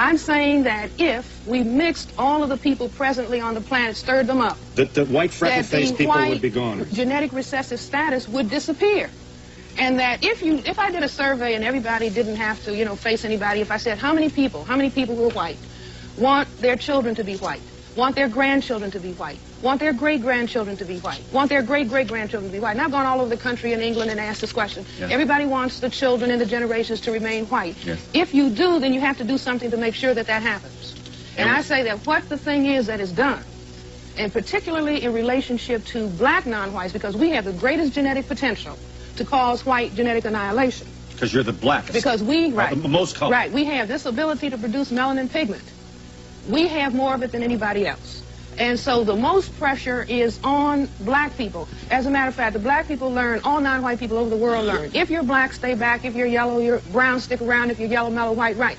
I'm saying that if we mixed all of the people presently on the planet, stirred them up, That the white that freckle-faced people white would be gone. genetic recessive status would disappear. And that if you, if I did a survey and everybody didn't have to, you know, face anybody, if I said how many people, how many people who are white, want their children to be white, want their grandchildren to be white, want their great-grandchildren to be white, want their great-great-grandchildren to be white. And I've gone all over the country in England and asked this question. Yes. Everybody wants the children and the generations to remain white. Yes. If you do, then you have to do something to make sure that that happens. And And- I say that what the thing is that is done, and particularly in relationship to black non-whites, because we have the greatest genetic potential to cause white genetic annihilation. Because you're the blackest. Because we, right, the most color. right, we have this ability to produce melanin pigment. We have more of it than anybody else. And so the most pressure is on black people. As a matter of fact, the black people learn, all non-white people over the world learn. If you're black, stay back. If you're yellow, you're brown, stick around. If you're yellow, mellow, white, right.